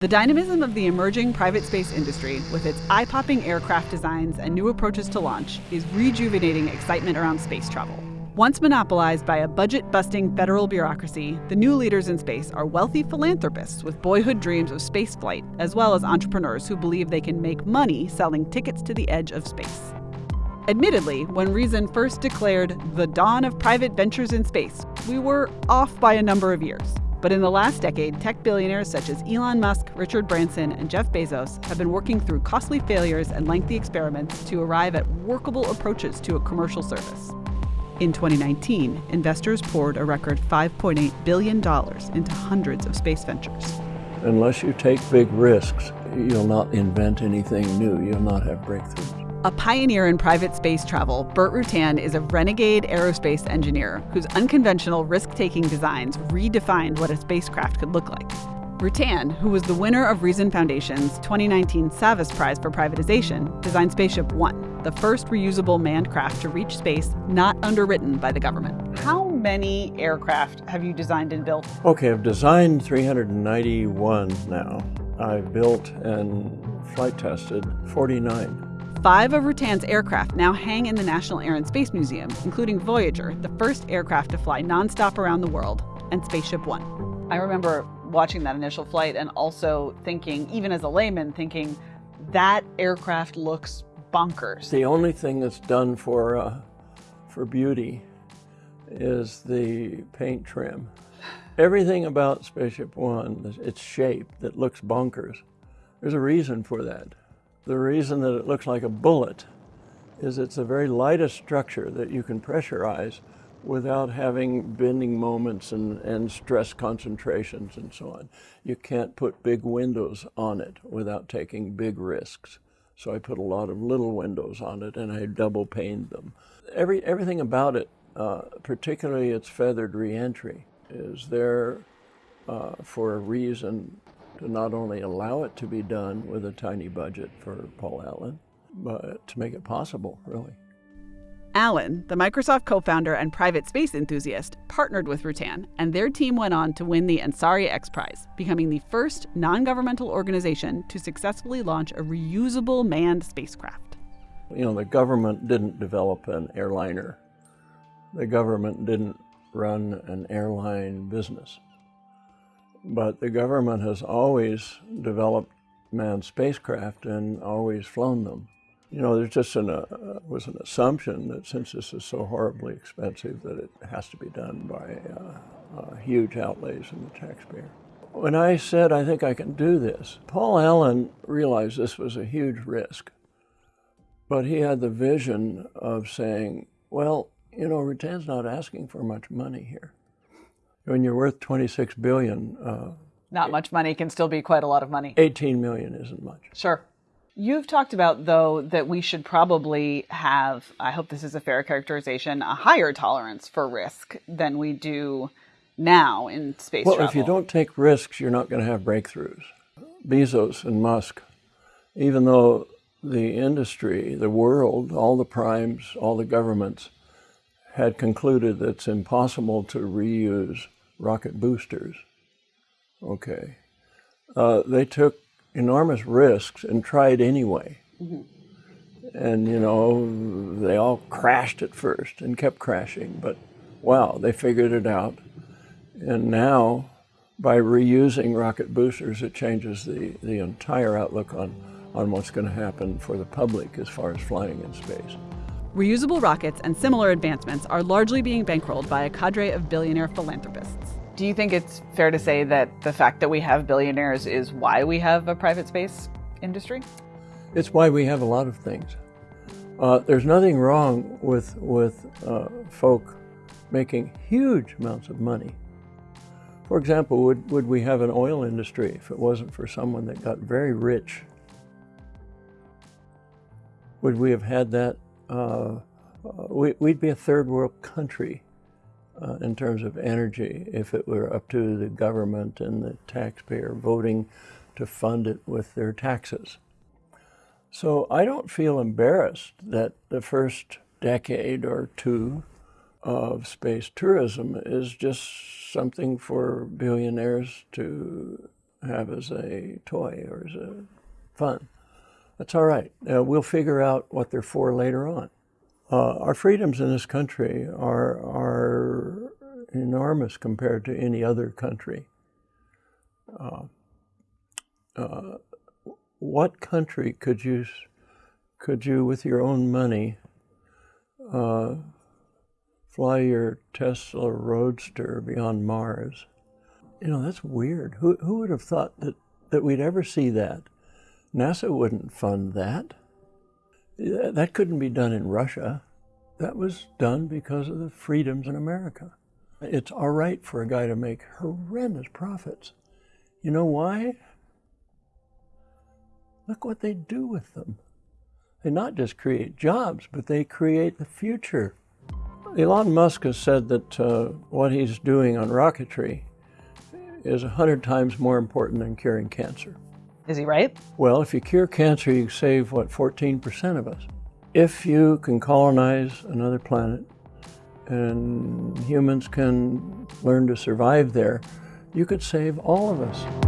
The dynamism of the emerging private space industry, with its eye popping aircraft designs and new approaches to launch, is rejuvenating excitement around space travel. Once monopolized by a budget busting federal bureaucracy, the new leaders in space are wealthy philanthropists with boyhood dreams of spaceflight, as well as entrepreneurs who believe they can make money selling tickets to the edge of space. Admittedly, when Reason first declared the dawn of private ventures in space, we were off by a number of years. But in the last decade, tech billionaires such as Elon Musk, Richard Branson, and Jeff Bezos have been working through costly failures and lengthy experiments to arrive at workable approaches to a commercial service. In 2019, investors poured a record $5.8 billion into hundreds of space ventures. Unless you take big risks, you'll not invent anything new. You'll not have breakthroughs. A pioneer in private space travel, Burt Rutan is a renegade aerospace engineer whose unconventional risk taking designs redefined what a spacecraft could look like. Rutan, who was the winner of Reason Foundation's 2019 Savas Prize for Privatization, designed Spaceship One, the first reusable manned craft to reach space not underwritten by the government. How many aircraft have you designed and built? Okay, I've designed 391 now. I've built and flight tested 49. Five of Rutan's aircraft now hang in the National Air and Space Museum, including Voyager, the first aircraft to fly nonstop around the world, and Spaceship One. I remember watching that initial flight and also thinking, even as a layman, thinking that aircraft looks bonkers. The only thing that's done for uh, for beauty is the paint trim. Everything about Spaceship One, its shape that looks bonkers, there's a reason for that. The reason that it looks like a bullet is it's a very lightest structure that you can pressurize without having bending moments and, and stress concentrations and so on. You can't put big windows on it without taking big risks. So I put a lot of little windows on it and I double paned them. Every, everything about it, uh, particularly its feathered reentry, is there uh, for a reason to not only allow it to be done with a tiny budget for Paul Allen, but to make it possible, really. Allen, the Microsoft co founder and private space enthusiast, partnered with Rutan, and their team went on to win the Ansari X Prize, becoming the first non governmental organization to successfully launch a reusable manned spacecraft. You know, the government didn't develop an airliner, the government didn't run an airline business. But the government has always developed manned spacecraft and always flown them. You know, there's just an, uh, was an assumption that since this is so horribly expensive that it has to be done by uh, uh, huge outlays in the taxpayer. When I said, I think I can do this, Paul Allen realized this was a huge risk. But he had the vision of saying, well, you know, Rutan's not asking for much money here when you're worth 26 billion, uh, not much money can still be quite a lot of money. 18 million isn't much. Sure. You've talked about, though, that we should probably have, I hope this is a fair characterization, a higher tolerance for risk than we do now in space well, travel. if you don't take risks, you're not going to have breakthroughs. Bezos and Musk, even though the industry, the world, all the primes, all the governments had concluded that it's impossible to reuse rocket boosters. Okay. Uh, they took enormous risks and tried anyway. Mm-hmm. And, you know, they all crashed at first and kept crashing, but wow, they figured it out. And now, by reusing rocket boosters, it changes the, the entire outlook on, on what's going to happen for the public as far as flying in space. Reusable rockets and similar advancements are largely being bankrolled by a cadre of billionaire philanthropists. Do you think it's fair to say that the fact that we have billionaires is why we have a private space industry? It's why we have a lot of things. Uh, there's nothing wrong with, with uh, folk making huge amounts of money. For example, would, would we have an oil industry if it wasn't for someone that got very rich? Would we have had that uh, we, would be a third world country uh, in terms of energy if it were up to the government and the taxpayer voting to fund it with their taxes. So I don't feel embarrassed that the first decade or two of space tourism is just something for billionaires to have as a toy or as a fun. That's all right. Uh, we'll figure out what they're for later on. Uh, our freedoms in this country are, are enormous compared to any other country. Uh, uh, what country could you, could you, with your own money, uh, fly your Tesla Roadster beyond Mars? You know, that's weird. Who, who would have thought that, that we'd ever see that? NASA wouldn't fund that. That couldn't be done in Russia. That was done because of the freedoms in America. It's all right for a guy to make horrendous profits. You know why? Look what they do with them. They not just create jobs, but they create the future. Elon Musk has said that uh, what he's doing on rocketry is 100 times more important than curing cancer. Is he right? Well, if you cure cancer, you save, what, 14% of us. If you can colonize another planet and humans can learn to survive there, you could save all of us.